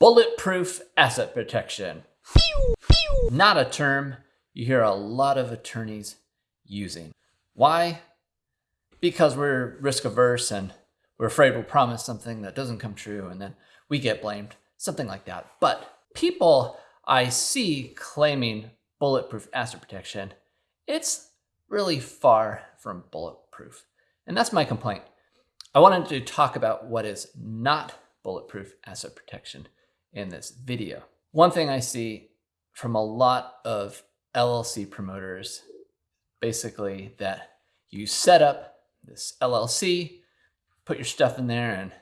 Bulletproof asset protection. Not a term you hear a lot of attorneys using. Why? Because we're risk averse and we're afraid we'll promise something that doesn't come true and then we get blamed, something like that. But people I see claiming bulletproof asset protection, it's really far from bulletproof. And that's my complaint. I wanted to talk about what is not bulletproof asset protection in this video. One thing I see from a lot of LLC promoters, basically that you set up this LLC, put your stuff in there and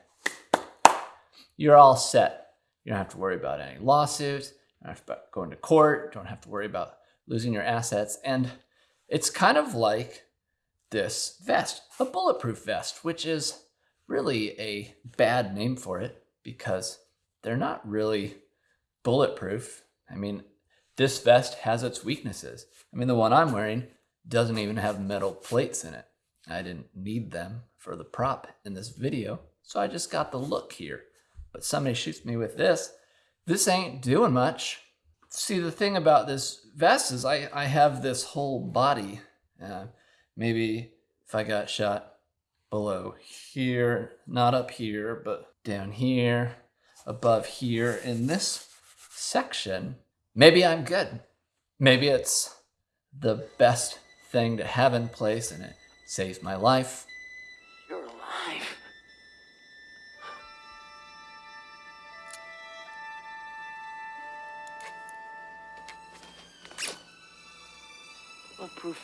you're all set. You don't have to worry about any lawsuits, don't have to go into court, don't have to worry about losing your assets. And it's kind of like this vest, a bulletproof vest, which is really a bad name for it because they're not really bulletproof. I mean, this vest has its weaknesses. I mean, the one I'm wearing doesn't even have metal plates in it. I didn't need them for the prop in this video, so I just got the look here. But somebody shoots me with this, this ain't doing much. See, the thing about this vest is I, I have this whole body. Uh, maybe if I got shot below here, not up here, but down here, above here in this section, maybe I'm good. Maybe it's the best thing to have in place and it saves my life. You're alive.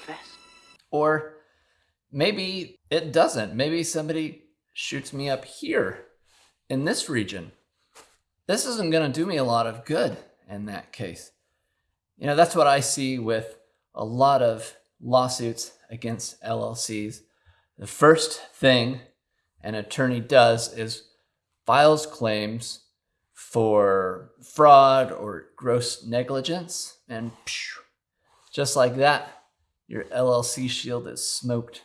Vest. Or maybe it doesn't. Maybe somebody shoots me up here in this region this isn't going to do me a lot of good in that case. You know, that's what I see with a lot of lawsuits against LLCs. The first thing an attorney does is files claims for fraud or gross negligence, and phew, just like that, your LLC shield is smoked.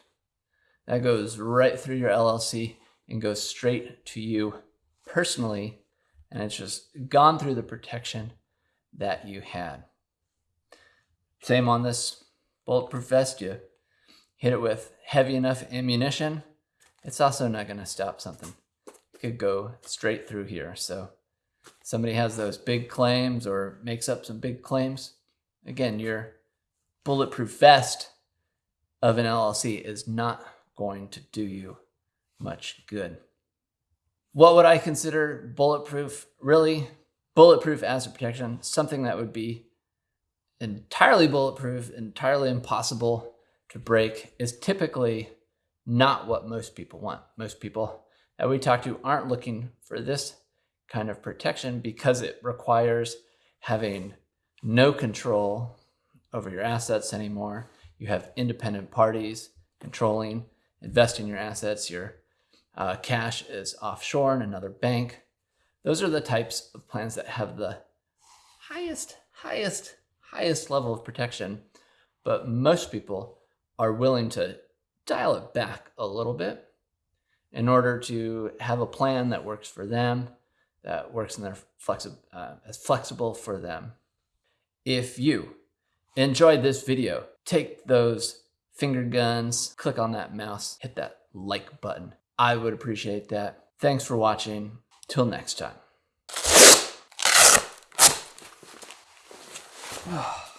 That goes right through your LLC and goes straight to you personally and it's just gone through the protection that you had. Same on this bulletproof vest. You hit it with heavy enough ammunition, it's also not going to stop something. It could go straight through here. So somebody has those big claims or makes up some big claims. Again, your bulletproof vest of an LLC is not going to do you much good. What would I consider bulletproof? Really, bulletproof asset protection, something that would be entirely bulletproof, entirely impossible to break, is typically not what most people want. Most people that we talk to aren't looking for this kind of protection because it requires having no control over your assets anymore. You have independent parties controlling, investing your assets. You're uh, cash is offshore in another bank. Those are the types of plans that have the highest, highest, highest level of protection. But most people are willing to dial it back a little bit in order to have a plan that works for them, that works in their flexi uh, as flexible for them. If you enjoyed this video, take those finger guns, click on that mouse, hit that like button. I would appreciate that. Thanks for watching. Till next time.